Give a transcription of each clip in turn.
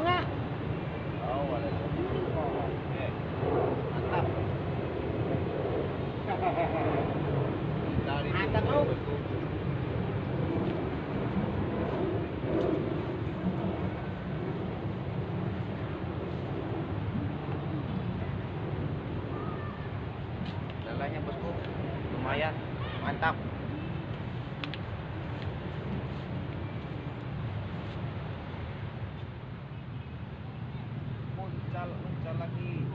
bongnya. Oh. Eh, Mantap. Mantap, bosku. Lalanya bosku, lumayan, mantap. malaki.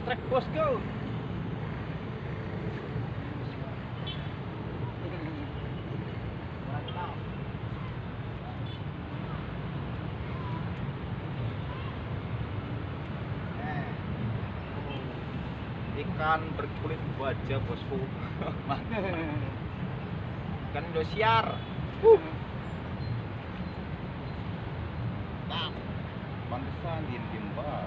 Trek bosku. Eh. Ikan berkulit baja bosku. Ikan Indosiar. Uh. Pantesan diem-diem banget.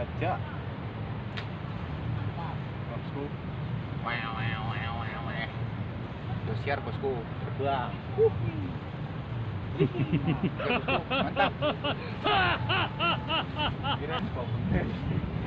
Baja. Bosku. Wow, wow, wow, wow. Indosiar bosku. Terbang. Uh. Mantap.